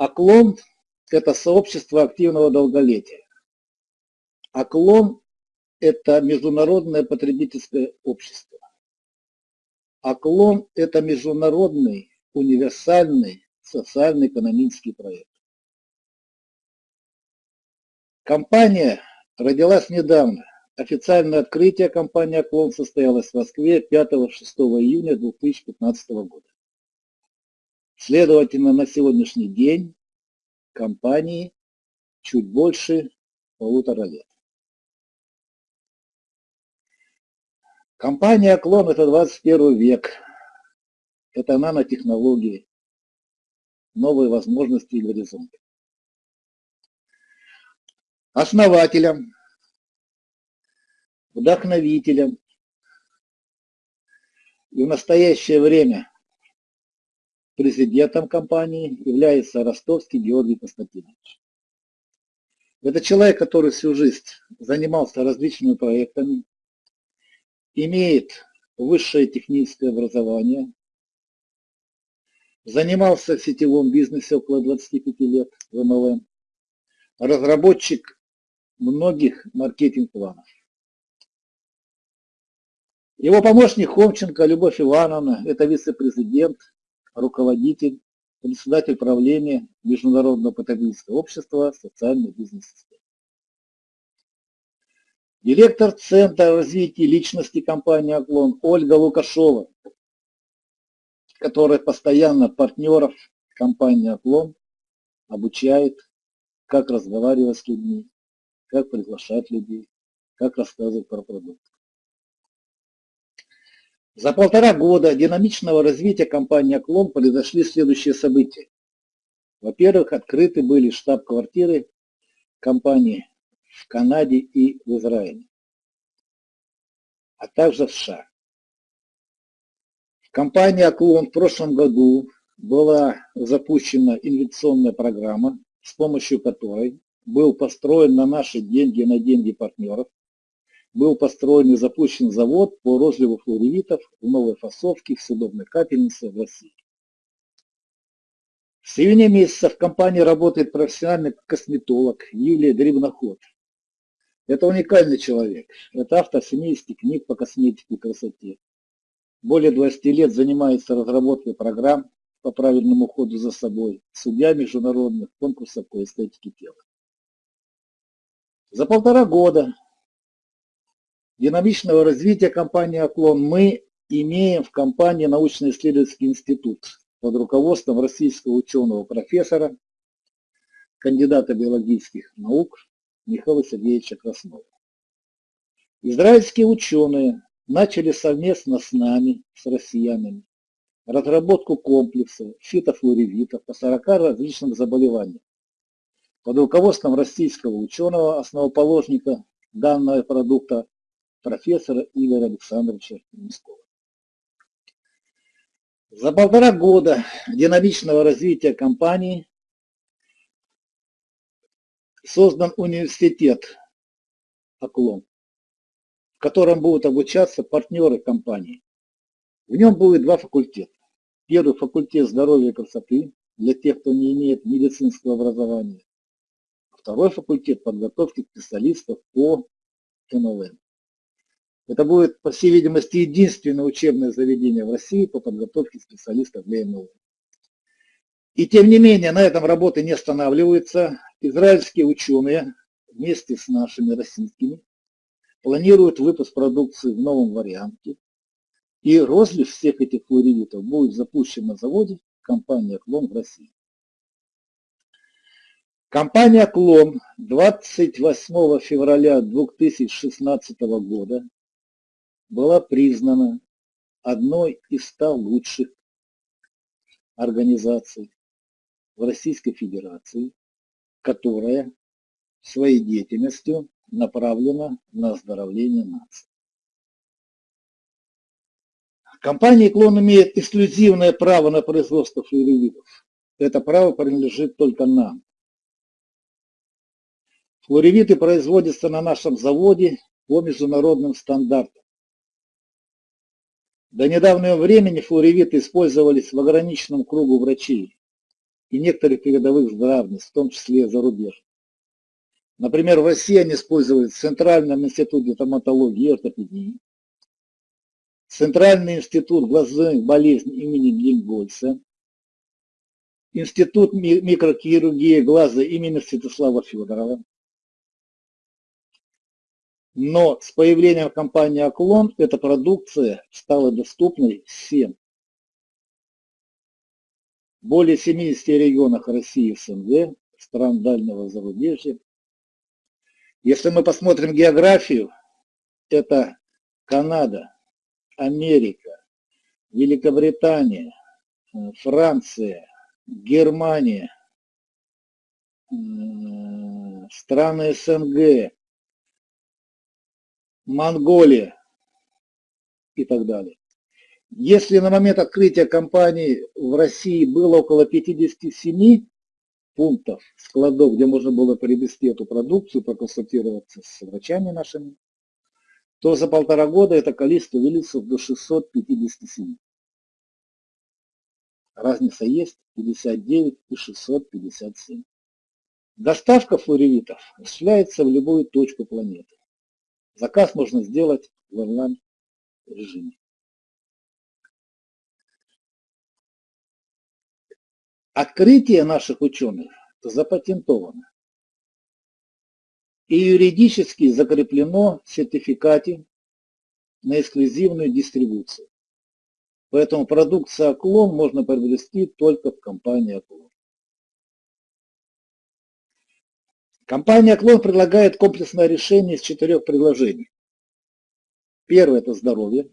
Оклон – это сообщество активного долголетия. Оклон – это международное потребительское общество. Оклон – это международный универсальный социально-экономический проект. Компания родилась недавно. Официальное открытие компании «Оклон» состоялось в Москве 5-6 июня 2015 года. Следовательно, на сегодняшний день компании чуть больше полутора лет. Компания «Оклон» – это 21 век. Это нанотехнологии, новые возможности и горизонты. Основателем, вдохновителем и в настоящее время президентом компании является Ростовский Георгий Константинович. Это человек, который всю жизнь занимался различными проектами, имеет высшее техническое образование, занимался в сетевом бизнесе около 25 лет в MLM, разработчик многих маркетинг-планов. Его помощник Хомченко Любовь Ивановна, это вице-президент, руководитель, председатель правления Международного потребительского общества социальной бизнес-системы. Директор Центра развития личности компании «Оклон» Ольга Лукашова, которая постоянно партнеров компании «Оклон» обучает, как разговаривать с людьми, как приглашать людей, как рассказывать про продукт. За полтора года динамичного развития компании «Оклон» произошли следующие события. Во-первых, открыты были штаб-квартиры компании в Канаде и в Израиле, а также в США. В компании в прошлом году была запущена инвестиционная программа, с помощью которой был построен на наши деньги, на деньги партнеров, был построен и запущен завод по розливу флоревитов в новой фасовке в съедобной капельнице в России. В середине месяца в компании работает профессиональный косметолог Юлия Дребноход. Это уникальный человек. Это автор 70 книг по косметике и красоте. Более 20 лет занимается разработкой программ по правильному уходу за собой, судья международных конкурсов по эстетике тела. За полтора года динамичного развития компании «Оклон» мы имеем в компании научно-исследовательский институт под руководством российского ученого-профессора, кандидата биологических наук Михаила Сергеевича Краснова. Израильские ученые начали совместно с нами, с россиянами, разработку комплекса фитофлоревитов по 40 различным заболеваниям под руководством российского ученого, основоположника данного продукта профессора Игоря Александровича Минского. За полтора года динамичного развития компании создан университет «Оклон», в котором будут обучаться партнеры компании. В нем будет два факультета. Первый факультет здоровья и красоты для тех, кто не имеет медицинского образования. Второй факультет подготовки специалистов по МЛМ. Это будет, по всей видимости, единственное учебное заведение в России по подготовке специалистов для МЛМ. И тем не менее, на этом работы не останавливаются. Израильские ученые вместе с нашими российскими планируют выпуск продукции в новом варианте. И розлив всех этих флоридитов будет запущен на заводе компании «Клон» в России. Компания «Клон» 28 февраля 2016 года была признана одной из ста лучших организаций в Российской Федерации, которая своей деятельностью направлена на оздоровление нации. Компания «Клон» имеет эксклюзивное право на производство флюоревидов. Это право принадлежит только нам. Флуоревиты производятся на нашем заводе по международным стандартам. До недавнего времени флуоревиты использовались в ограниченном кругу врачей. и некоторых передовых здравниц, в том числе зарубежных. Например, в России они используют в Центральном институте травматологии и ортопедии, Центральный институт глазных болезней имени Гельмгольца, Институт микрохирургии глаза имени Святослава Федорова. Но с появлением компании «Оклон» эта продукция стала доступной всем. Более 70 регионах России и СНГ, стран дальнего зарубежья. Если мы посмотрим географию, это Канада, Америка, Великобритания, Франция, Германия, страны СНГ, Монголия и так далее. Если на момент открытия компании в России было около 57 пунктов, складов, где можно было приобрести эту продукцию, проконсультироваться с врачами нашими, то за полтора года это количество увеличилось до 657. Разница есть 59 и 657. Доставка флоревитов осуществляется в любую точку планеты. Заказ можно сделать в онлайн режиме. Открытие наших ученых запатентовано и юридически закреплено в сертификате на эксклюзивную дистрибуцию. Поэтому продукцию Оклон можно приобрести только в компании Оклон. Компания Оклон предлагает комплексное решение из четырех предложений. Первое – это здоровье.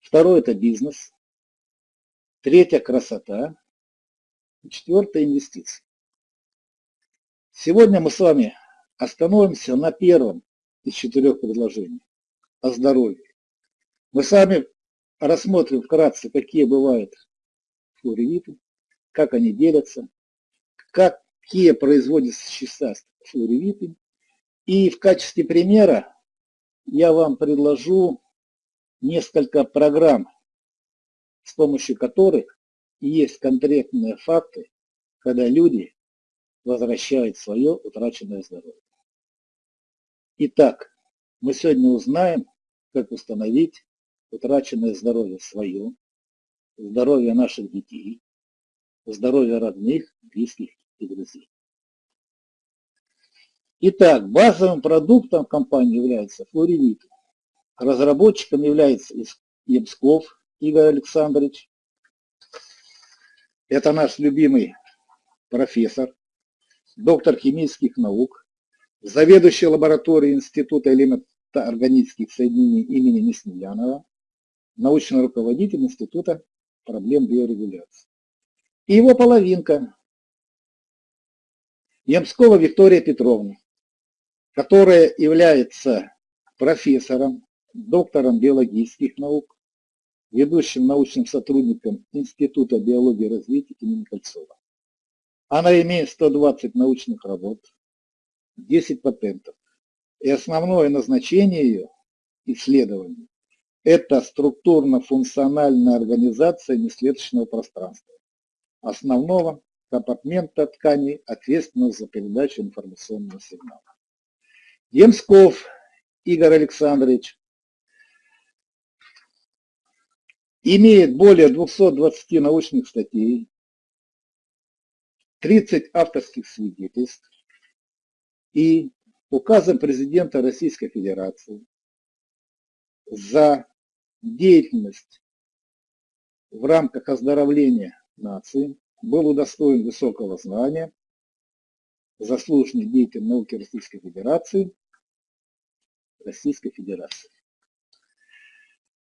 Второе – это бизнес. Третье – красота. Четвертое – инвестиции. Сегодня мы с вами остановимся на первом из четырех предложений – о здоровье. Мы с вами рассмотрим вкратце, какие бывают флоревиты, как они делятся, какие производятся вещества флоревиты. И в качестве примера я вам предложу несколько программ, с помощью которых есть конкретные факты, когда люди возвращают свое утраченное здоровье. Итак, мы сегодня узнаем, как установить утраченное здоровье свое, здоровье наших детей, здоровье родных, близких друзей. Итак, базовым продуктом компании является флоревит. Разработчиком является Ебсков Игорь Александрович. Это наш любимый профессор, доктор химических наук, заведующий лабораторией Института элементоорганических соединений имени Неснелянова, научный руководитель Института проблем биорегуляции. И его половинка, Ямскова Виктория Петровна, которая является профессором, доктором биологических наук, ведущим научным сотрудником Института биологии и развития имени Кольцова. Она имеет 120 научных работ, 10 патентов. И основное назначение ее исследований это структурно-функциональная организация неслеточного пространства, основного компартмента тканей, ответственного за передачу информационного сигнала. Емсков Игорь Александрович имеет более 220 научных статей, 30 авторских свидетельств и указом президента Российской Федерации за деятельность в рамках оздоровления нации был удостоен высокого знания, заслуженный деятель науки Российской Федерации, Российской Федерации.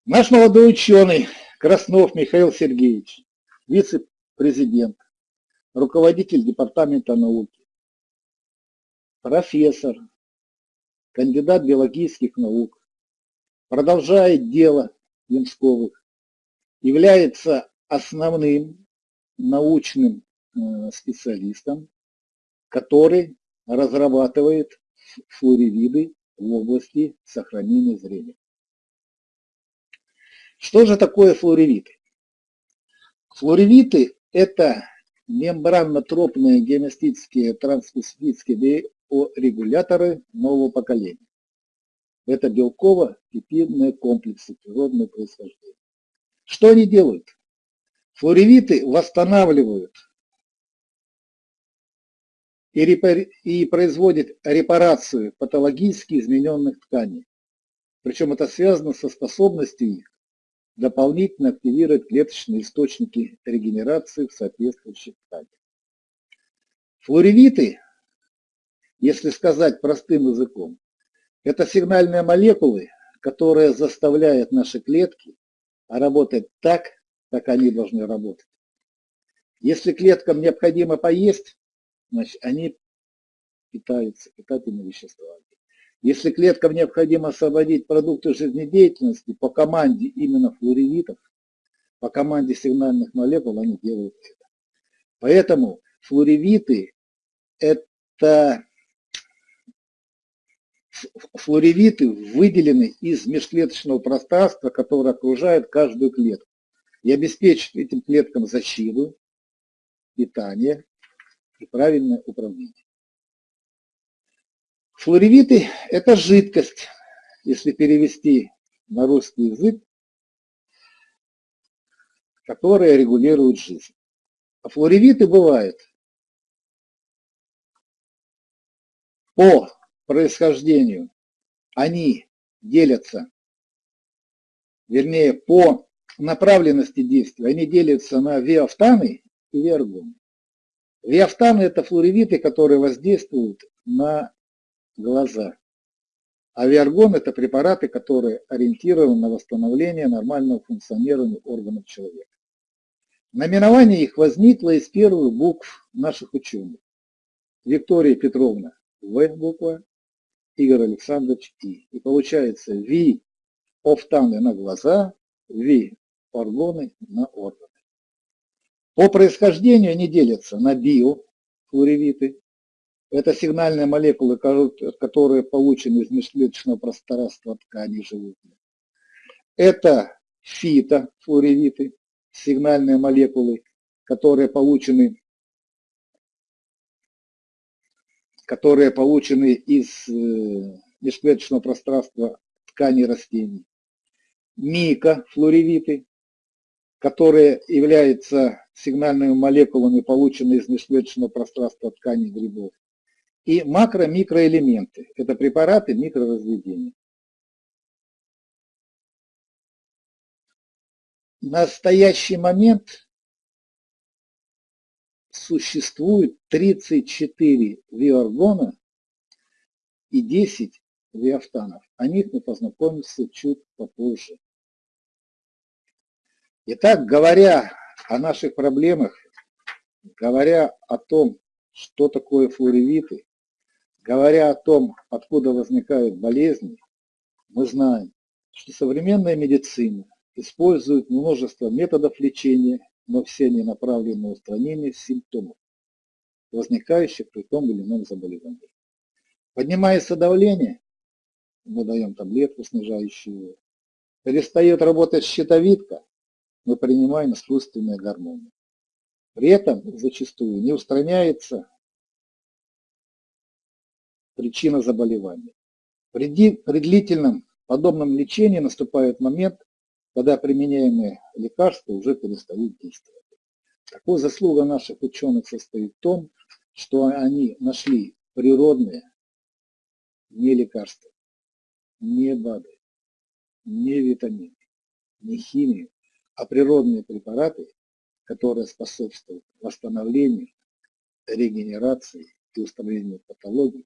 Наш молодой ученый Краснов Михаил Сергеевич, вице-президент, руководитель Департамента науки, профессор, кандидат биологических наук, продолжает дело Ямсковых, является основным научным э, специалистом, который разрабатывает флоревиды в области сохранения зрения. Что же такое флоревиты? Флоревиты – это мембранно-тропные гемостатические трансспецифические биорегуляторы нового поколения. Это белково-пепидные комплексы природного происхождения. Что они делают? Флоревиты восстанавливают и, и производят репарацию патологически измененных тканей. Причем это связано со способностью их дополнительно активировать клеточные источники регенерации в соответствующих тканях. Флоревиты, если сказать простым языком, это сигнальные молекулы, которые заставляют наши клетки работать так, как они должны работать. Если клеткам необходимо поесть, значит они питаются питательными веществами. Если клеткам необходимо освободить продукты жизнедеятельности по команде именно флоревитов, по команде сигнальных молекул, они делают это. Поэтому флоревиты – это флоревиты выделены из межклеточного пространства, которое окружает каждую клетку, и обеспечивают этим клеткам защиту, питание и правильное управление. Флоревиты – это жидкость, если перевести на русский язык, которая регулирует жизнь. А флоревиты бывают по происхождению, они делятся, вернее, по направленности действия, они делятся на виафтаны и виаргоны. Виафтаны – это флоревиты, которые воздействуют на глаза. Авиаргон – это препараты, которые ориентированы на восстановление нормального функционирования органов человека. Наименование их возникло из первых букв наших ученых. Виктория Петровна – В буква, Игорь Александрович И. И получается Ви – офтаны на глаза, Ви – органы на органы. По происхождению они делятся на био, флоревиты, это сигнальные молекулы, которые получены из межклеточного пространства тканей животных. Это фитофлоревиты, сигнальные молекулы, которые получены, которые получены из э, межклеточного пространства тканей растений. Микофлоревиты, которые являются сигнальными молекулами, полученными из межклеточного пространства тканей грибов и макро-микроэлементы. Это препараты микроразведения. В настоящий момент существует 34 виоргона и 10 виафтанов. О них мы познакомимся чуть попозже. Итак, говоря о наших проблемах, говоря о том, что такое флоревиты, Говоря о том, откуда возникают болезни, мы знаем, что современная медицина использует множество методов лечения, но все они направлены на устранение симптомов, возникающих при том или ином заболевании. Поднимается давление, мы даем таблетку, снижающую его. Перестает работать щитовидка, мы принимаем искусственные гормоны. При этом зачастую не устраняется причина заболевания. При, при длительном подобном лечении наступает момент, когда применяемые лекарства уже перестают действовать. Такой заслуга наших ученых состоит в том, что они нашли природные не лекарства, не БАДы, не витамины, не химию, а природные препараты, которые способствуют восстановлению, регенерации и устранению патологий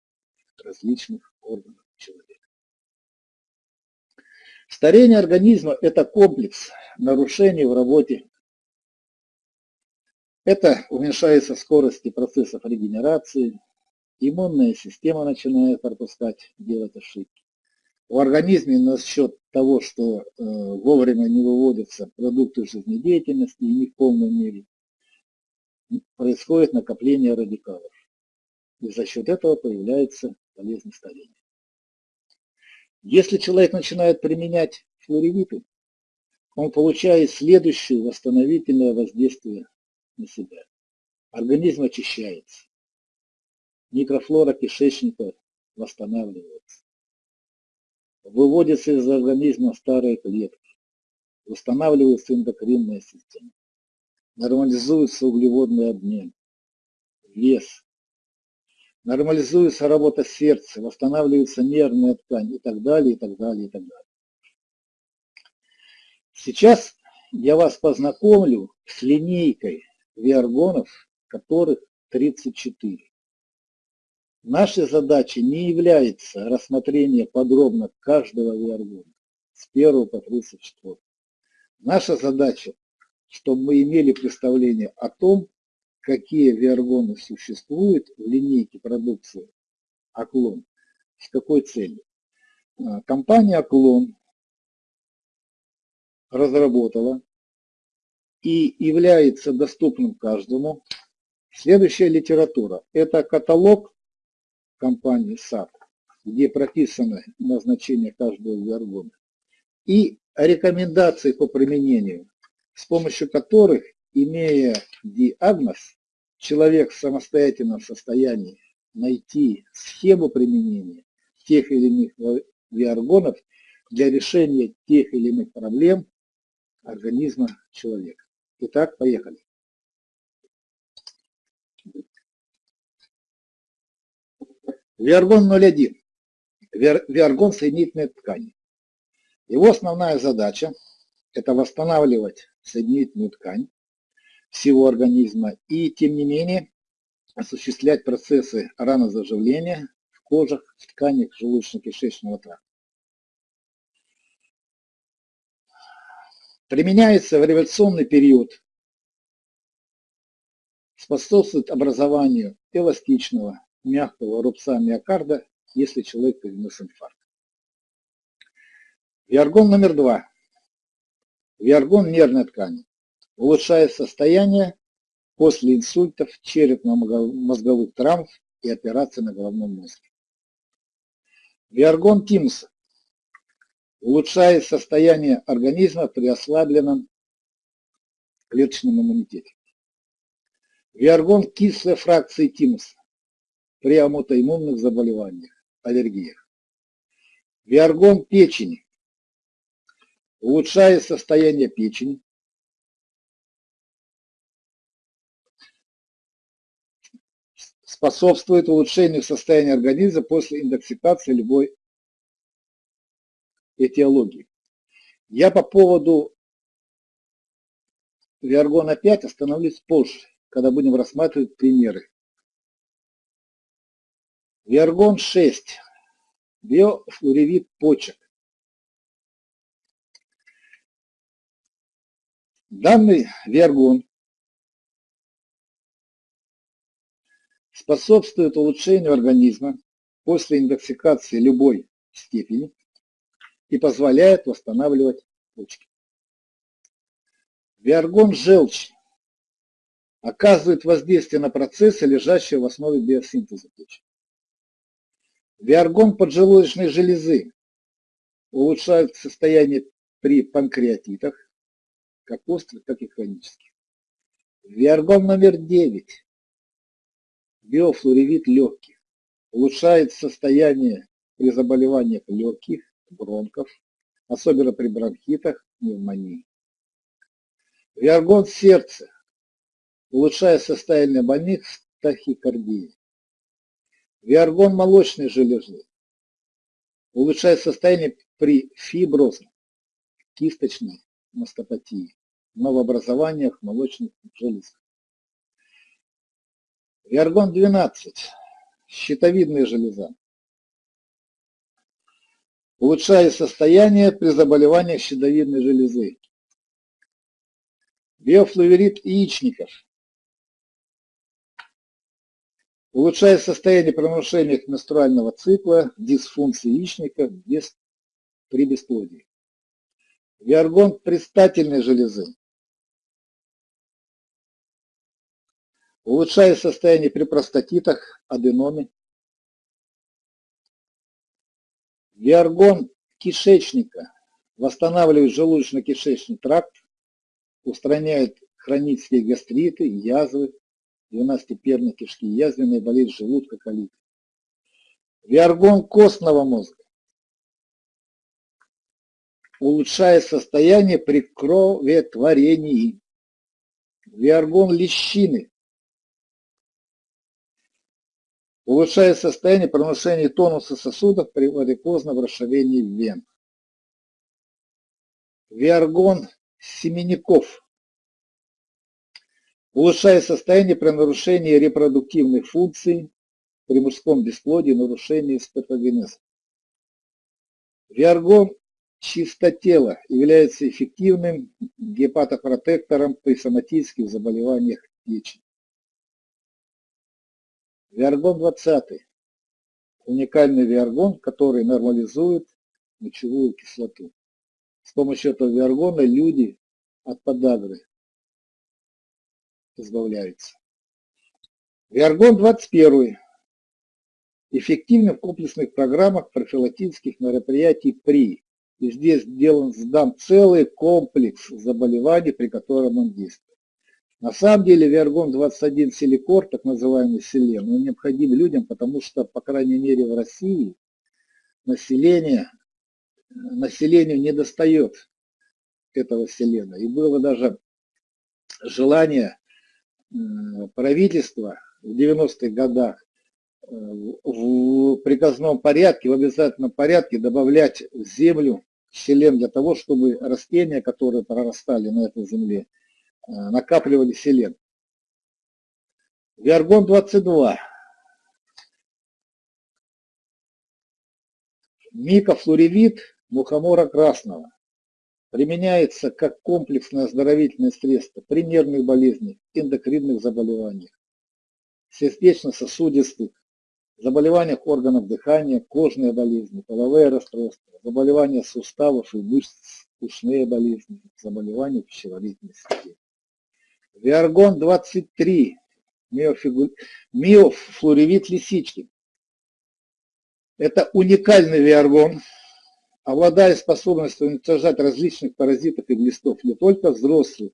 различных органов человека. Старение организма – это комплекс нарушений в работе. Это уменьшается скорость процессов регенерации, иммунная система начинает пропускать, делать ошибки. В организме на счет того, что э, вовремя не выводятся продукты жизнедеятельности и не в полной мере, происходит накопление радикалов. И за счет этого появляется болезнь старения. Если человек начинает применять флоревиты, он получает следующее восстановительное воздействие на себя. Организм очищается. Микрофлора кишечника восстанавливается. Выводятся из организма старые клетки. Восстанавливается эндокринная система. Нормализуется углеводный обмен. Вес. Нормализуется работа сердца, восстанавливается нервная ткань и так далее, и так далее, и так далее. Сейчас я вас познакомлю с линейкой виаргонов, которых 34. Нашей задачей не является рассмотрение подробно каждого виаргона с 1 по 34. Наша задача, чтобы мы имели представление о том, какие виаргоны существуют в линейке продукции Оклон, с какой целью. А, компания Оклон разработала и является доступным каждому. Следующая литература – это каталог компании САП, где прописано назначение каждого виоргона, и рекомендации по применению, с помощью которых, имея диагноз, человек в самостоятельном состоянии найти схему применения тех или иных виоргонов для решения тех или иных проблем организма человека. Итак, поехали. Виаргон 01. Виаргон соединительной ткани. Его основная задача – это восстанавливать соединительную ткань всего организма и, тем не менее, осуществлять процессы ранозаживления в кожах, в тканях желудочно-кишечного тракта. применяется в революционный период, способствует образованию эластичного, мягкого рубца миокарда, если человек перенес инфаркт. Виаргон номер два. Виаргон нервной ткани. Улучшает состояние после инсультов, черепно-мозговых травм и операций на головном мозге. Виаргон тимуса улучшает состояние организма при ослабленном клеточном иммунитете. Виаргон кислой фракции тимуса при аутоиммунных заболеваниях, аллергиях. Виаргон печени улучшает состояние печени, способствует улучшению состояния организма после индоксикации любой этиологии. Я по поводу Виаргона 5 остановлюсь позже, когда будем рассматривать примеры. Виаргон 6. Биофлоревит почек. Данный виаргон способствует улучшению организма после индоксикации любой степени и позволяет восстанавливать почки. Виаргон желчи оказывает воздействие на процессы, лежащие в основе биосинтеза почек. Виаргон поджелудочной железы улучшает состояние при панкреатитах, как острых, так и хронических. Виаргон номер 9. Биофлоревит легких. Улучшает состояние при заболеваниях легких, бронхов, особенно при бронхитах, пневмонии. Виаргон сердца улучшает состояние больных с тахикардией. Виаргон молочной железы улучшает состояние при фиброзной, кисточной мастопатии, новообразованиях молочных желез. Виаргон 12, щитовидная железа, улучшает состояние при заболеваниях щитовидной железы. Биофлавирид яичников улучшает состояние при нарушениях менструального цикла, дисфункции яичника без, при бесплодии. Виаргон предстательной железы. Улучшает состояние при простатитах, аденоме, Виаргон кишечника. Восстанавливает желудочно-кишечный тракт, устраняет хронические гастриты, язвы, двенадцатиперной кишки, язвенные болезни желудка, колит. Виаргон костного мозга улучшает состояние при кроветворении. Виаргон лещины улучшает состояние при нарушении тонуса сосудов при варикозном расширении вен. Виаргон семенников улучшает состояние при нарушении репродуктивных функций, при мужском бесплодии, нарушении спермогенеза. Виаргон чистотела является эффективным гепатопротектором при соматических заболеваниях печени. Виаргон 20. Уникальный виаргон, который нормализует мочевую кислоту. С помощью этого виаргона люди от подагры избавляются. Виаргон 21 эффективны в комплексных программах профилактических мероприятий при. И здесь сделан, сдан целый комплекс заболеваний, при котором он действует. На самом деле Виаргон-21 силикор, так называемый селен, он необходим людям, потому что, по крайней мере, в России население, населению не достает этого селена. И было даже желание правительства в 90-х годах в приказном порядке, в обязательном порядке добавлять в землю селен для того, чтобы растения, которые прорастали на этой земле, э, накапливали селен. Виаргон-22. Микофлоревит мухомора красного применяется как комплексное оздоровительное средство при нервных болезнях, эндокринных заболеваниях, сердечно-сосудистых, заболеваниях органов дыхания, кожные болезни, половые расстройства, заболевания суставов и мышц, ушные болезни, заболевания пищеварительной системы. Виаргон-23, миофигу... миофлоревит лисички. Это уникальный виаргон, обладая способностью уничтожать различных паразитов и глистов не только взрослых,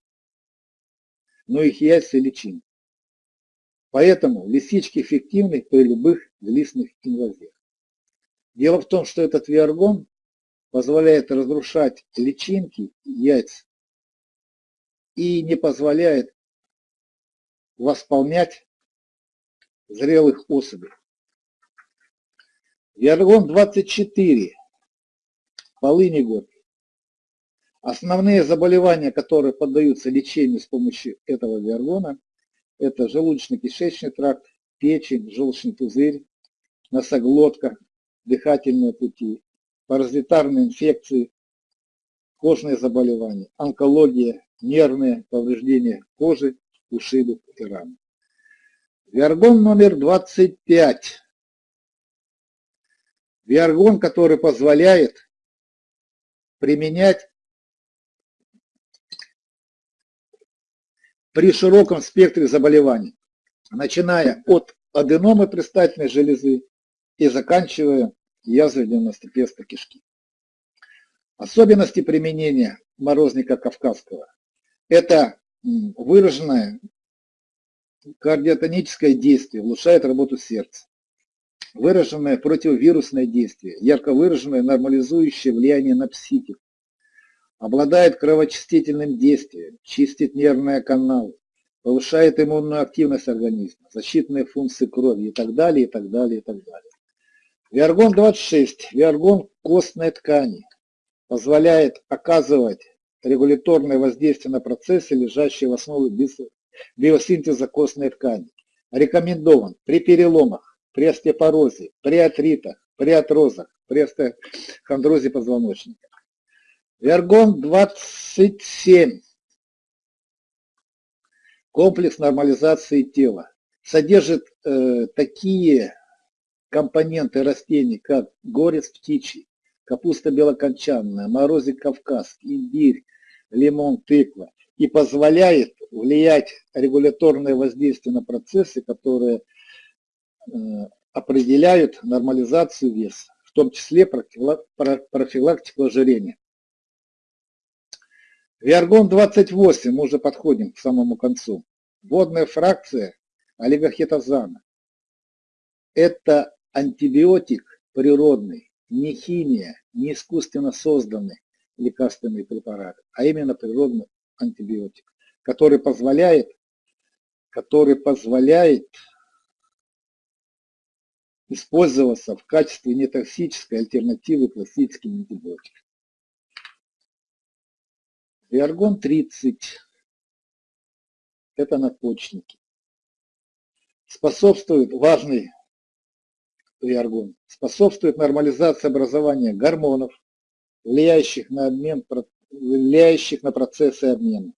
но и их яйца и личинки. Поэтому лисички эффективны при любых глистных инвазиях. Дело в том, что этот виаргон позволяет разрушать личинки яйц и не позволяет восполнять зрелых особей. Виаргон 24. Полыни год. Основные заболевания, которые поддаются лечению с помощью этого виаргона, это желудочно-кишечный тракт, печень, желчный пузырь, носоглотка, дыхательные пути, паразитарные инфекции, кожные заболевания, онкология, нервные повреждения кожи, ушибов и ран. Виаргон номер 25. Виаргон, который позволяет применять при широком спектре заболеваний, начиная от аденомы предстательной железы и заканчивая язвой 90 кишки. Особенности применения морозника кавказского – это выраженное кардиотоническое действие, улучшает работу сердца, выраженное противовирусное действие, ярко выраженное нормализующее влияние на психику, обладает кровоочистительным действием, чистит нервные каналы, повышает иммунную активность организма, защитные функции крови и так далее, и так далее, и так далее. Виаргон-26, виаргон костной ткани, позволяет оказывать регуляторное воздействие на процессы, лежащие в основе биосинтеза костной ткани. Рекомендован при переломах, при остеопорозе, при артритах, при атрозах, при остеохондрозе позвоночника. Вергон 27. Комплекс нормализации тела. Содержит э, такие компоненты растений, как горец птичий, капуста белокончанная, морозик кавказский, имбирь, лимон, тыква. И позволяет влиять регуляторное воздействие на процессы, которые определяют нормализацию веса, в том числе профилактику ожирения. Виаргон 28, мы уже подходим к самому концу. Водная фракция олигохетазана. Это антибиотик природный, не химия, не искусственно созданный лекарственный препарат, а именно природный антибиотик, который позволяет, который позволяет использоваться в качестве нетоксической альтернативы классическим антибиотикам. Виаргон 30 – это надпочечники. Способствует важный виаргон, способствует нормализации образования гормонов, влияющих на обмен, влияющих на процессы обмена,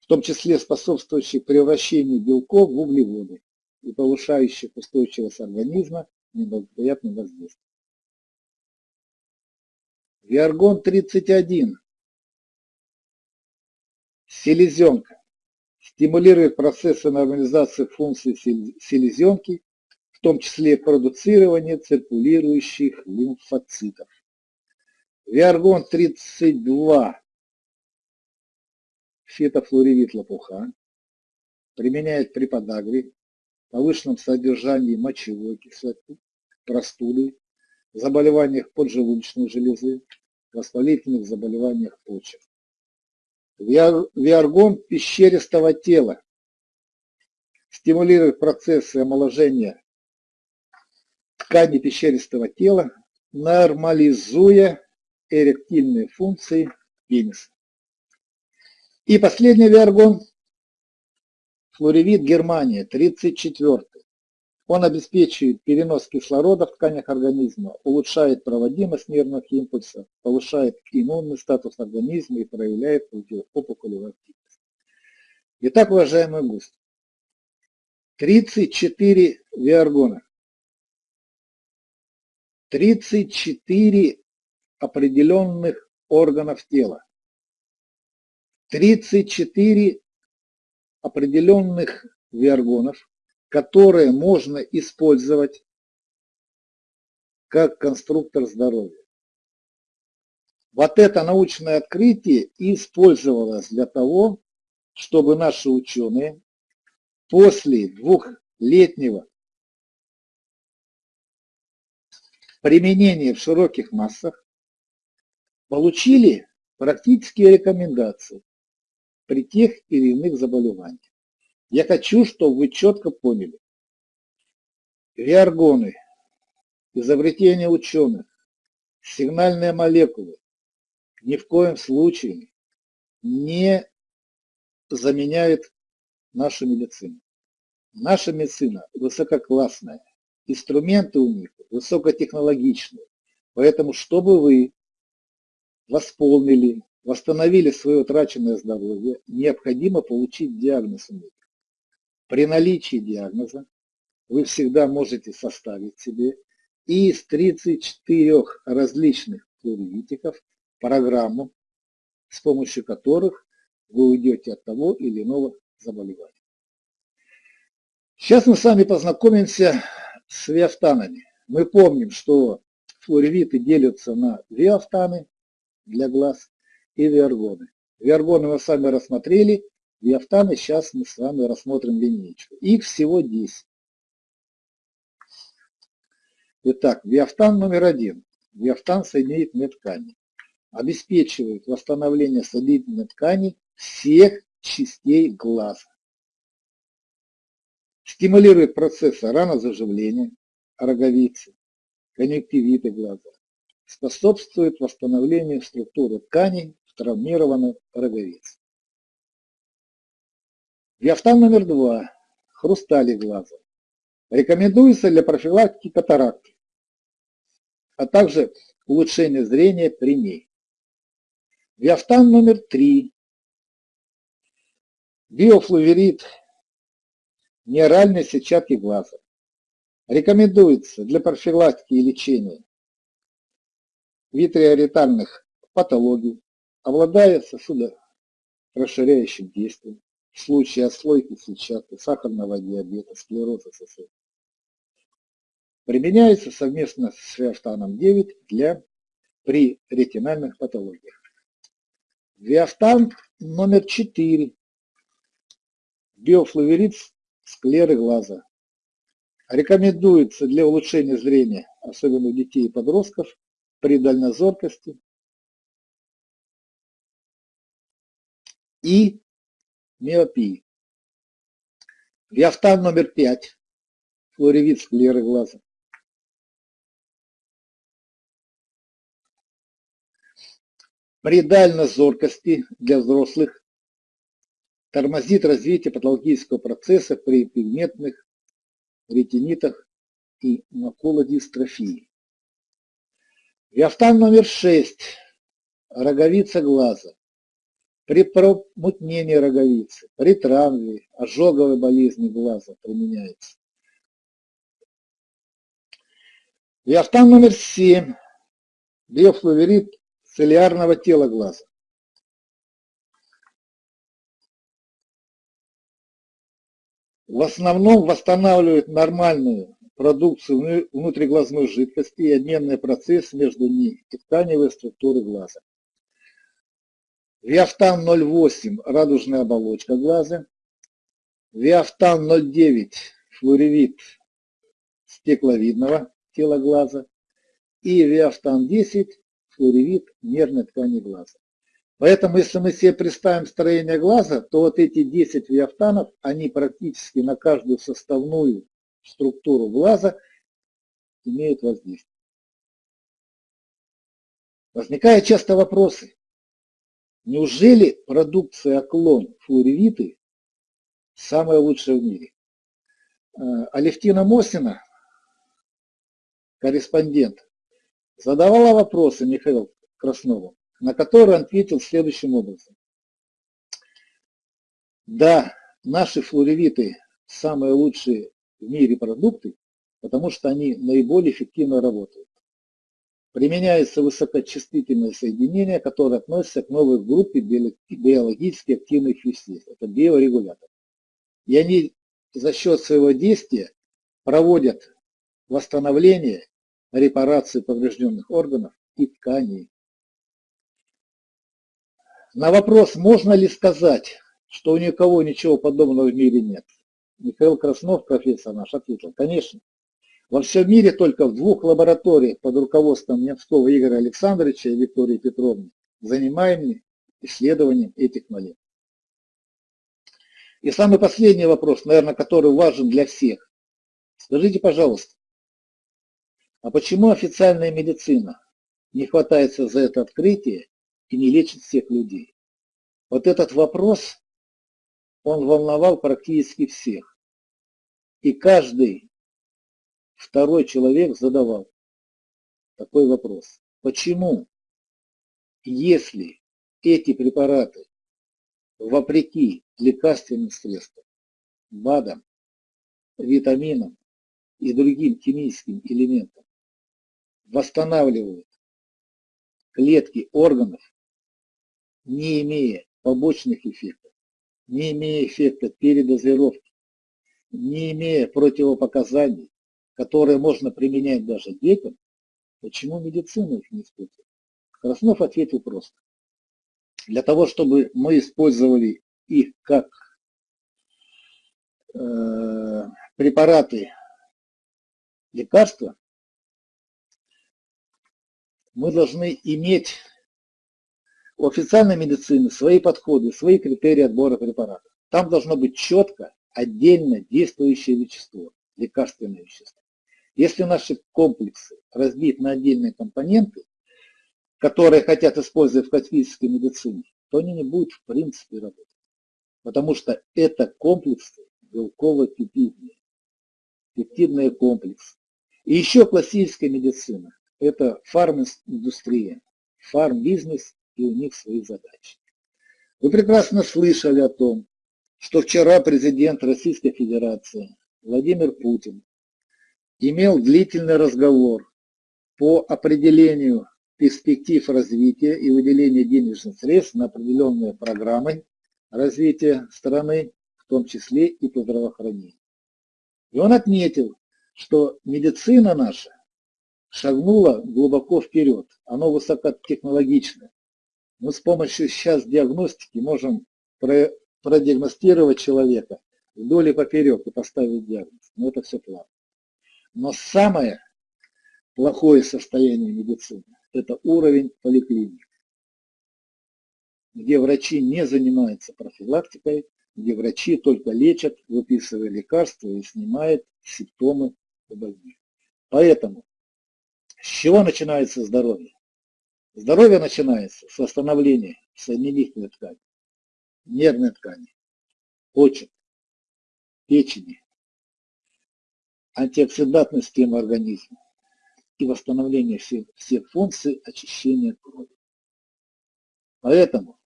в том числе способствующих превращению белков в углеводы и повышающих устойчивость организма неблагоприятным воздействиям. Виаргон 31. Селезенка. Стимулирует процессы нормализации функций селезенки, в том числе продуцирование циркулирующих лимфоцитов. Виаргон 32. Фитофлоревит лопуха. Применяет при подагре, повышенном содержании мочевой кислоты, простуды, заболеваниях поджелудочной железы, воспалительных заболеваниях почек. Виаргон пещеристого тела стимулирует процессы омоложения ткани пещеристого тела, нормализуя эректильные функции пениса. И последний виаргон Флоревит Германия, 34. Он обеспечивает перенос кислорода в тканях организма, улучшает проводимость нервных импульсов, повышает иммунный статус организма и проявляет противоопухолевую активность. Итак, уважаемые гости, 34 виаргона, 34 определенных органов тела, 34 определенных виаргонов, которые можно использовать как конструктор здоровья. Вот это научное открытие использовалось для того, чтобы наши ученые после двухлетнего применения в широких массах получили практические рекомендации при тех или иных заболеваниях. Я хочу, чтобы вы четко поняли. Виаргоны, изобретение ученых, сигнальные молекулы ни в коем случае не заменяют нашу медицину. Наша медицина высококлассная, инструменты у них высокотехнологичные. Поэтому, чтобы вы восполнили восстановили свое утраченное здоровье, необходимо получить диагноз При наличии диагноза вы всегда можете составить себе из 34 различных плуревитиков программу, с помощью которых вы уйдете от того или иного заболевания. Сейчас мы с вами познакомимся с виафтанами. Мы помним, что флоревиты делятся на виафтаны для глаз и виаргоны. Виаргоны мы с вами рассмотрели, виафтаны сейчас мы с вами рассмотрим линейку. Их всего 10. Итак, виафтан номер один. Виафтан соединительной ткани. Обеспечивает восстановление соединительной ткани всех частей глаза. Стимулирует процессы ранозаживления, роговицы, конъюнктивиты глаза. Способствует восстановлению структуры тканей травмированных роговиц. Диафтан номер два. Хрустали глаза. Рекомендуется для профилактики катаракты, а также улучшения зрения при ней. Диафтан номер три. Биофлуверид неоральной сетчатки глаза. Рекомендуется для профилактики и лечения витриоретальных патологий, обладая сосудорасширяющим действием в случае отслойки сетчатки, сахарного диабета, склероза сосудов. Применяется совместно с феофтаном 9 для при ретинальных патологиях. Виафтан номер 4. Биофлавелит склеры глаза. Рекомендуется для улучшения зрения, особенно детей и подростков, при дальнозоркости и миопии. Виафтан номер 5. Флоревит склеры глаза. При дальнозоркости для взрослых тормозит развитие патологического процесса при пигментных ретинитах и макулодистрофии. Виафтан номер 6. Роговица глаза. При промутнении роговицы, при травме, ожоговой болезни глаза применяется. Виафтан номер 7. Биофлуверид целлярного тела глаза. в основном восстанавливает нормальную продукцию внутриглазной жидкости и обменный процесс между ней и тканевой структуры глаза. Виафтан 0,8 – радужная оболочка глаза. Виафтан 0,9 – флоревит стекловидного тела глаза. И Виафтан 10 – флоревит нервной ткани глаза. Поэтому, если мы себе представим строение глаза, то вот эти 10 виафтанов, они практически на каждую составную структуру глаза имеют воздействие. Возникают часто вопросы. Неужели продукция Аклон флоревиты самая лучшая в мире? Э, Алевтина Мосина, корреспондент, задавала вопросы Михаилу Краснову на который он ответил следующим образом. Да, наши флоревиты самые лучшие в мире продукты, потому что они наиболее эффективно работают. Применяется высокочувствительное соединение, которое относится к новой группе биологически активных веществ. Это биорегулятор. И они за счет своего действия проводят восстановление, репарацию поврежденных органов и тканей. На вопрос, можно ли сказать, что у никого ничего подобного в мире нет, Михаил Краснов, профессор наш, ответил, конечно. Во всем мире только в двух лабораториях под руководством Немского Игоря Александровича и Виктории Петровны занимаемы исследованием этих молекул. И самый последний вопрос, наверное, который важен для всех. Скажите, пожалуйста, а почему официальная медицина не хватается за это открытие и не лечит всех людей. Вот этот вопрос, он волновал практически всех. И каждый второй человек задавал такой вопрос. Почему, если эти препараты, вопреки лекарственным средствам, БАДам, витаминам и другим химическим элементам, восстанавливают клетки органов, не имея побочных эффектов, не имея эффекта передозировки, не имея противопоказаний, которые можно применять даже детям, почему медицина их не использует? Краснов ответил просто. Для того, чтобы мы использовали их как э, препараты лекарства, мы должны иметь у официальной медицины свои подходы, свои критерии отбора препаратов. Там должно быть четко, отдельно действующее вещество, лекарственное вещество. Если наши комплексы разбиты на отдельные компоненты, которые хотят использовать в классической медицине, то они не будут в принципе работать. Потому что это комплексы белково-пептидные, пептидные комплексы. И еще классическая медицина – это фарм-индустрия, фарм-бизнес и у них свои задачи. Вы прекрасно слышали о том, что вчера президент Российской Федерации Владимир Путин имел длительный разговор по определению перспектив развития и выделения денежных средств на определенные программы развития страны, в том числе и по здравоохранению. И он отметил, что медицина наша шагнула глубоко вперед, она высокотехнологичная. Мы с помощью сейчас диагностики можем продиагностировать человека вдоль и поперек и поставить диагноз. Но это все плохо. Но самое плохое состояние медицины – это уровень поликлиник, где врачи не занимаются профилактикой, где врачи только лечат, выписывая лекарства и снимают симптомы у больных. Поэтому с чего начинается здоровье? Здоровье начинается с восстановления соединительной ткани, нервной ткани, почек, печени, антиоксидантной системы организма и восстановления всех, всех функций очищения крови. Поэтому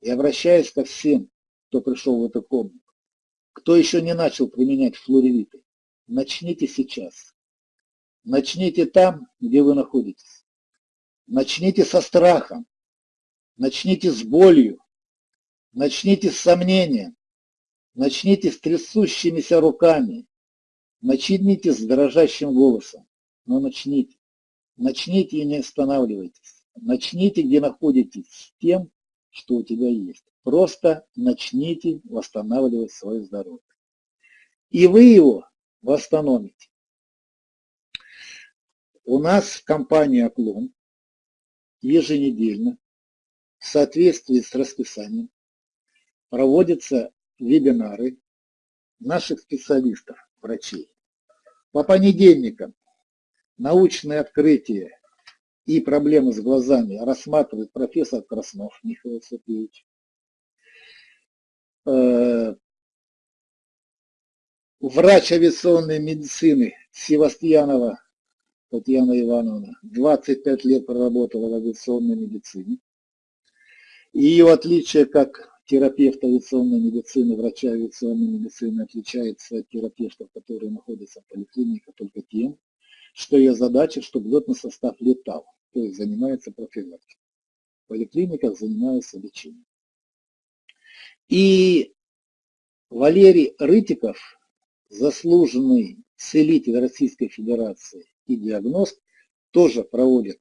я обращаюсь ко всем, кто пришел в эту комнату, кто еще не начал применять флоревиты, начните сейчас. Начните там, где вы находитесь. Начните со страхом, начните с болью, начните с сомнением, начните с трясущимися руками, начните с дрожащим голосом, но начните. Начните и не останавливайтесь. Начните, где находитесь, с тем, что у тебя есть. Просто начните восстанавливать свое здоровье. И вы его восстановите. У нас в компании «Оклон» еженедельно в соответствии с расписанием проводятся вебинары наших специалистов, врачей. По понедельникам научные открытия и проблемы с глазами рассматривает профессор Краснов Михаил Сергеевич. Э, врач авиационной медицины Севастьянова Татьяна Ивановна 25 лет проработала в авиационной медицине. Ее отличие как терапевта авиационной медицины, врача авиационной медицины отличается от терапевтов, которые находятся в поликлинике только тем, что ее задача, чтобы летный состав летал, то есть занимается профилактикой. В поликлиниках занимается лечением. И Валерий Рытиков, заслуженный целитель Российской Федерации, и диагност тоже проводят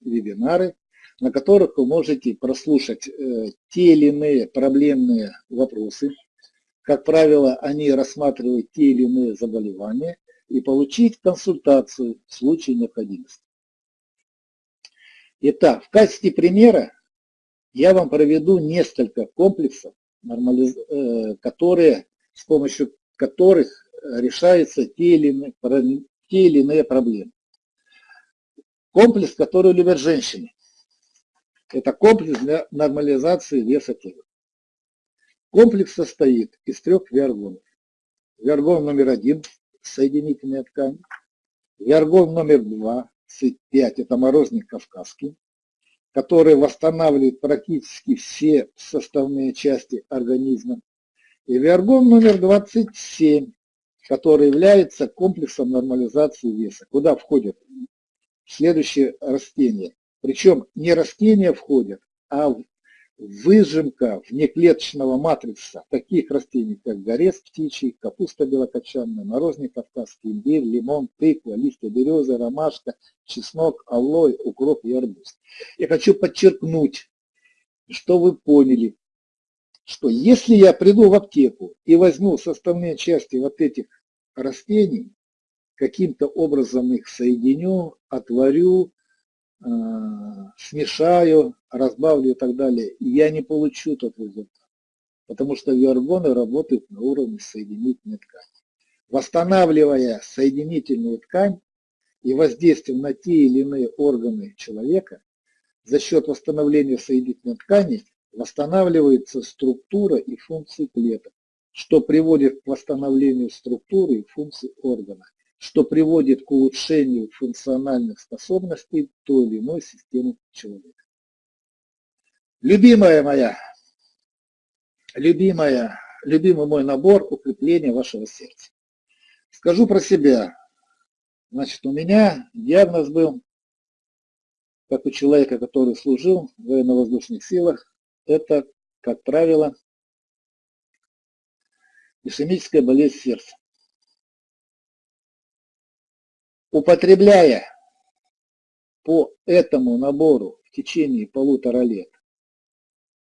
вебинары, на которых вы можете прослушать э, те или иные проблемные вопросы. Как правило, они рассматривают те или иные заболевания и получить консультацию в случае необходимости. Итак, в качестве примера я вам проведу несколько комплексов, э, которые, с помощью которых решаются те или иные те или иные проблемы. Комплекс, который любят женщины. Это комплекс для нормализации веса тела. Комплекс состоит из трех виаргонов. Виаргон номер один – соединительная ткань. Виаргон номер два, СИД-5 – это морозник кавказский, который восстанавливает практически все составные части организма. И виаргон номер 27 который является комплексом нормализации веса, куда входят следующие растения. Причем не растения входят, а выжимка внеклеточного матрица таких растений, как горец птичий, капуста белокочанная, морозник кавказский, имбирь, лимон, тыква, листья березы, ромашка, чеснок, алой, укроп и арбуз. Я хочу подчеркнуть, что вы поняли, что если я приду в аптеку и возьму составные части вот этих растений, каким-то образом их соединю, отварю, смешаю, разбавлю и так далее, я не получу тот результат. Потому что виаргоны работают на уровне соединительной ткани. Восстанавливая соединительную ткань и воздействием на те или иные органы человека, за счет восстановления соединительной ткани восстанавливается структура и функции клеток, что приводит к восстановлению структуры и функций органа, что приводит к улучшению функциональных способностей той или иной системы человека. Любимая моя, любимая, любимый мой набор укрепления вашего сердца. Скажу про себя. Значит, у меня диагноз был, как у человека, который служил в военно-воздушных силах, это, как правило, ишемическая болезнь сердца. Употребляя по этому набору в течение полутора лет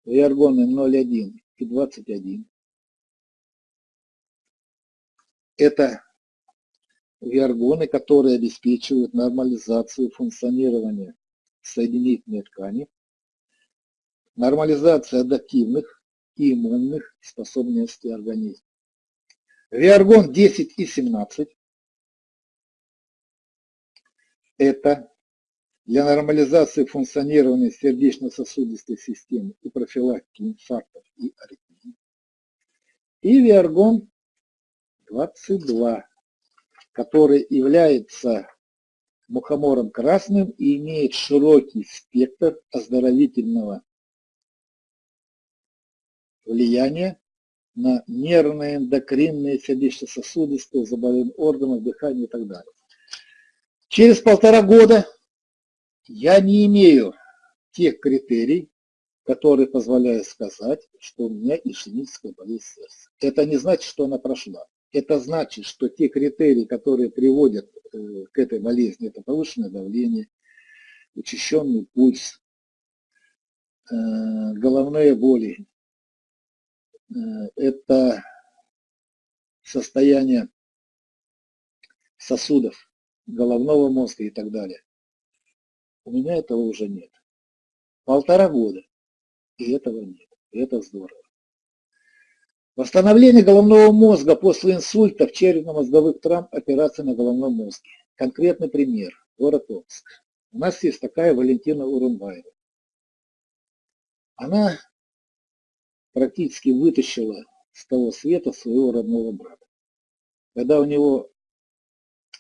виаргоны 0,1 и 21. Это виаргоны, которые обеспечивают нормализацию функционирования соединительной ткани, нормализацию адаптивных и иммунных способностей организма. Виаргон 10 и 17 – это для нормализации функционирования сердечно-сосудистой системы и профилактики инфарктов и аритмий. И виаргон 22, который является мухомором красным и имеет широкий спектр оздоровительного влияния на нервные, эндокринные, сердечно-сосудистые заболевания органов, дыхания и так далее. Через полтора года я не имею тех критерий, которые позволяют сказать, что у меня ишемическая болезнь сердца. Это не значит, что она прошла. Это значит, что те критерии, которые приводят э, к этой болезни, это повышенное давление, учащенный пульс, э, головные боли, э, это состояние сосудов головного мозга и так далее. У меня этого уже нет. Полтора года, и этого нет. И это здорово. Восстановление головного мозга после инсультов, черепно-мозговых травм, операции на головном мозге. Конкретный пример. Город Омск. У нас есть такая Валентина Урумбаева. Она практически вытащила с того света своего родного брата. Когда у него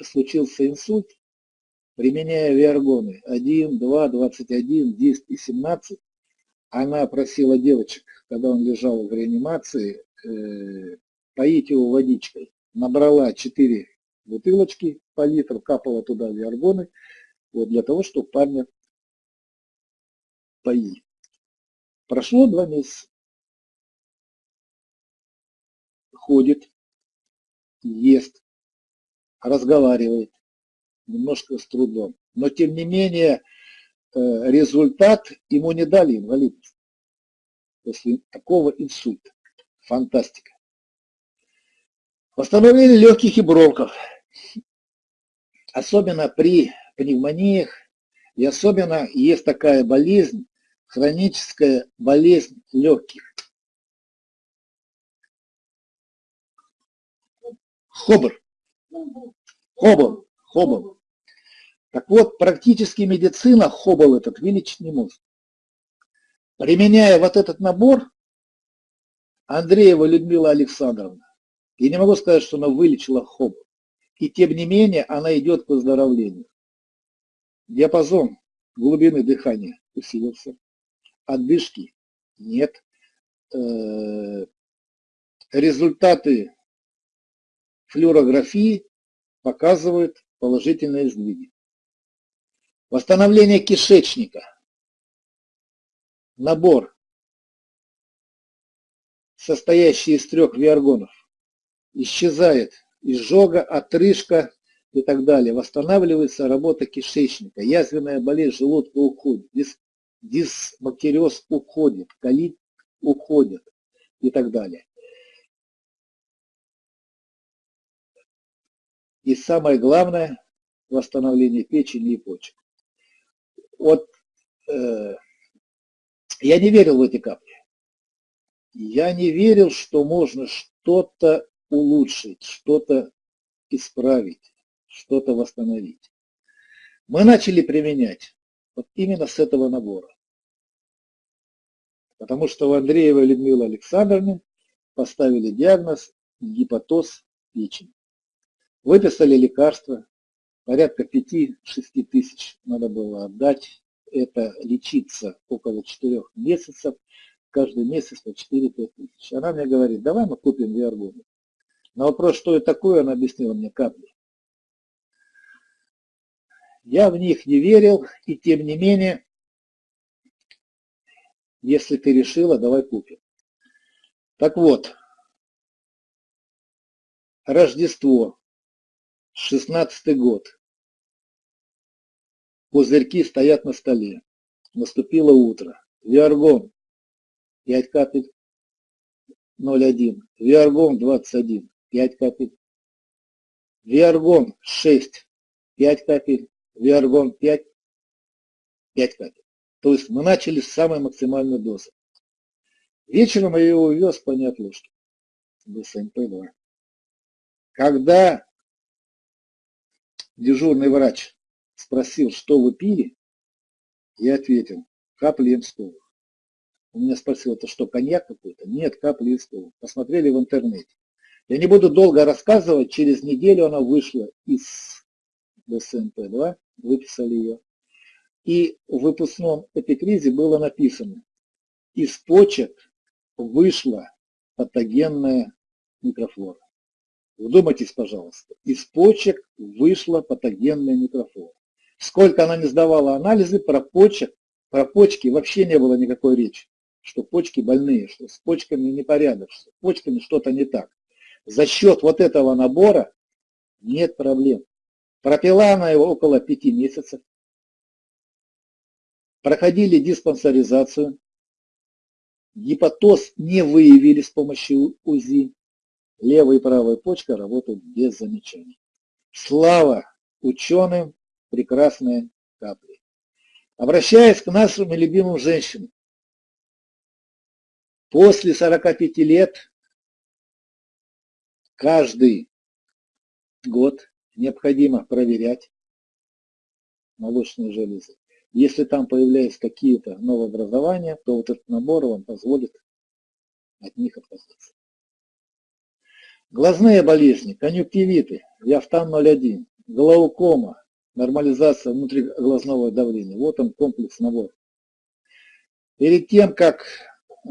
случился инсульт, применяя виаргоны 1, 2, 21, 10 и 17, она просила девочек, когда он лежал в реанимации, э, поить его водичкой. Набрала 4 бутылочки по литру, капала туда виаргоны, вот для того, чтобы парня поить. Прошло два месяца. Ходит, ест, разговаривает, немножко с трудом. Но тем не менее э, результат ему не дали инвалидность после такого инсульта. Фантастика. Восстановление легких и бронхов. Особенно при пневмониях и особенно есть такая болезнь, хроническая болезнь легких. Хобр. Хобр. Хоббл. Так вот, практически медицина Хоббл этот вылечить не может. Применяя вот этот набор, Андреева Людмила Александровна, я не могу сказать, что она вылечила Хоббл. И тем не менее, она идет к выздоровлению. Диапазон глубины дыхания усилился. Отдышки нет. Э, результаты флюорографии показывают положительные сдвиги. Восстановление кишечника. Набор, состоящий из трех виаргонов, исчезает изжога, отрыжка и так далее. Восстанавливается работа кишечника, язвенная болезнь желудка уходит, дис, дисбактериоз уходит, колит уходит и так далее. И самое главное, восстановление печени и почек. Вот э, я не верил в эти капли. Я не верил, что можно что-то улучшить, что-то исправить, что-то восстановить. Мы начали применять вот именно с этого набора. Потому что у Андреева Людмилы Александровны поставили диагноз гепатоз печени. Выписали лекарства, порядка 5-6 тысяч надо было отдать. Это лечиться около 4 месяцев, каждый месяц по 4-5 тысяч. Она мне говорит, давай мы купим виаргоны. На вопрос, что это такое, она объяснила мне капли. Я в них не верил, и тем не менее, если ты решила, давай купим. Так вот, Рождество, 16 год. Пузырьки стоят на столе. Наступило утро. Виаргон. 5 капель 0,1. Виаргон 21, 5 капель. Виаргон 6, 5 капель. Виаргон 5, 5 капель. То есть мы начали с самой максимальной дозы. Вечером я его увез понять ложки. БСМП-2. Когда дежурный врач спросил, что вы пили, я ответил, капли инстовых. Он меня спросил, это что, коньяк какой-то? Нет, капли инстовых. Посмотрели в интернете. Я не буду долго рассказывать, через неделю она вышла из ДСМП-2, выписали ее. И в выпускном эпикризе было написано, из почек вышла патогенная микрофлора. Вдумайтесь, пожалуйста, из почек вышла патогенная микрофлора. Сколько она не сдавала анализы, про почек, про почки вообще не было никакой речи, что почки больные, что с почками непорядок, что с почками что-то не так. За счет вот этого набора нет проблем. Пропила она его около пяти месяцев. Проходили диспансеризацию. Гепатоз не выявили с помощью УЗИ. Левая и правая почка работают без замечаний. Слава ученым, прекрасные капли. Обращаясь к нашим любимым женщинам, после 45 лет каждый год необходимо проверять молочные железы. Если там появляются какие-то новообразования, то вот этот набор вам позволит от них отказаться. Глазные болезни, конъюнктивиты, диафтан 0,1, глаукома, нормализация внутриглазного давления. Вот он комплекс набор. Перед тем, как э,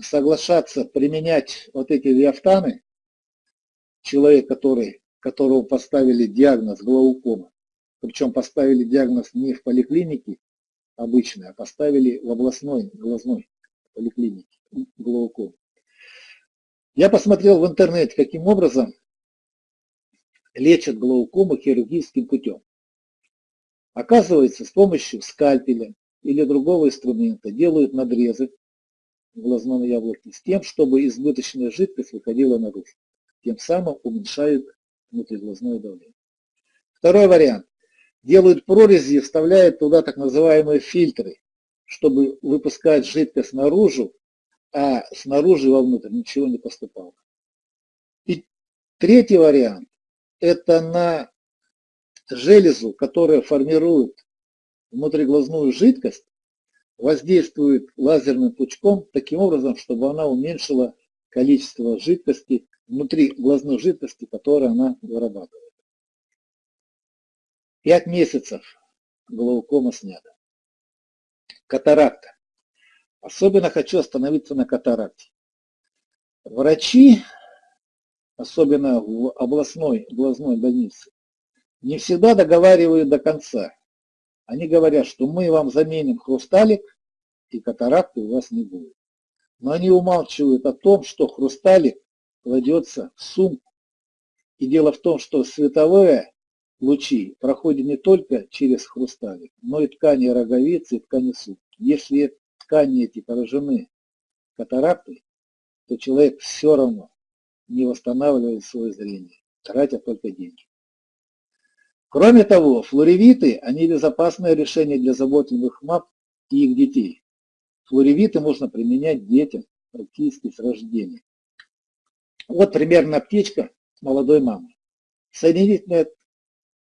соглашаться применять вот эти диафтаны, человек, который, которого поставили диагноз глаукома, причем поставили диагноз не в поликлинике обычной, а поставили в областной глазной поликлинике глаукома. Я посмотрел в интернете, каким образом лечат глаукому хирургическим путем. Оказывается, с помощью скальпеля или другого инструмента делают надрезы в глазном яблоке с тем, чтобы избыточная жидкость выходила наружу. Тем самым уменьшают внутриглазное давление. Второй вариант. Делают прорези и вставляют туда так называемые фильтры, чтобы выпускать жидкость наружу, а снаружи вовнутрь ничего не поступало. И третий вариант это на железу, которая формирует внутриглазную жидкость, воздействует лазерным пучком таким образом, чтобы она уменьшила количество жидкости, внутри глазной жидкости, которую она вырабатывает. Пять месяцев глаукома снята. Катаракта. Особенно хочу остановиться на катаракте. Врачи особенно в областной глазной больнице, не всегда договаривают до конца. Они говорят, что мы вам заменим хрусталик, и катаракты у вас не будет. Но они умалчивают о том, что хрусталик кладется в сумку. И дело в том, что световые лучи проходят не только через хрусталик, но и ткани роговицы и ткани сумки. Если ткани эти поражены катарактой, то человек все равно не восстанавливают свое зрение, тратя только деньги. Кроме того, флоревиты, они безопасное решение для заботливых мам и их детей. Флоревиты можно применять детям практически с рождения. Вот примерно аптечка молодой мамы. Соединительный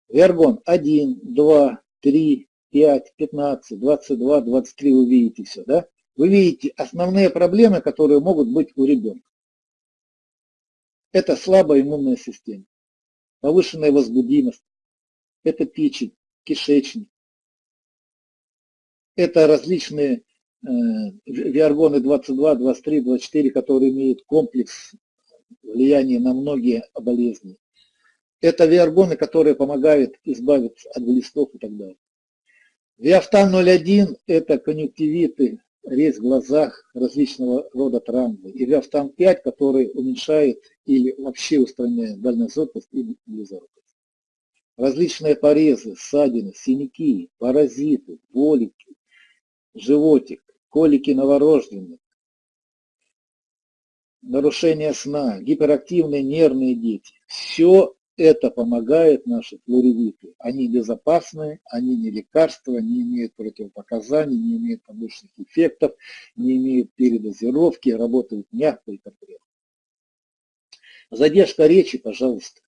вергон 1, 2, 3, 5, 15, 22, 23 вы видите все, да? Вы видите основные проблемы, которые могут быть у ребенка. Это слабая иммунная система, повышенная возбудимость, это печень, кишечник, это различные э, виаргоны 22, 23, 24, которые имеют комплекс влияния на многие болезни. Это виаргоны, которые помогают избавиться от глистов и так далее. Виафтан 0,1 – это конъюнктивиты, резь в глазах, различного рода травмы. И Виафтан 5, который уменьшает или вообще устраняет дальнозоркость и близоркость. Различные порезы, ссадины, синяки, паразиты, болики, животик, колики новорожденных, нарушение сна, гиперактивные нервные дети. Все это помогает наши флоревиты. Они безопасны, они не лекарства, не имеют противопоказаний, не имеют побочных эффектов, не имеют передозировки, работают мягко и конкретно. Задержка речи, пожалуйста.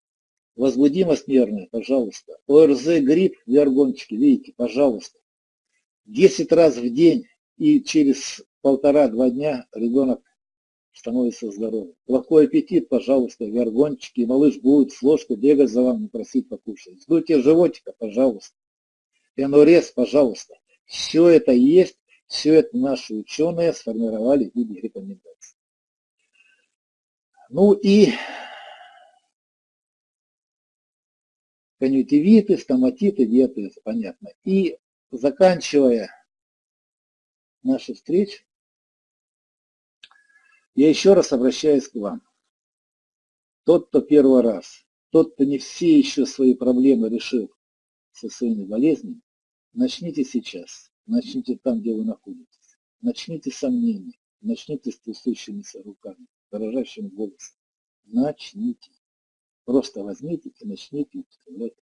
Возбудимость нервная, пожалуйста. ОРЗ, грипп, виаргончики, видите, пожалуйста. 10 раз в день и через полтора-два дня ребенок становится здоровым. Плохой аппетит, пожалуйста, вергончики, малыш будет с ложкой бегать за вами, просить покушать. Сдуйте животика, пожалуйста. Энурез, пожалуйста. Все это есть, все это наши ученые сформировали в виде рекомендаций. Ну и конъюнктивиты, стоматиты, диатез, понятно. И заканчивая нашу встречу, я еще раз обращаюсь к вам. Тот, кто первый раз, тот, кто не все еще свои проблемы решил со своими болезнями, начните сейчас, начните там, где вы находитесь. Начните с сомнений, начните с трясущимися руками, дрожащим голосом. Начните. Просто возьмите и начните исправлять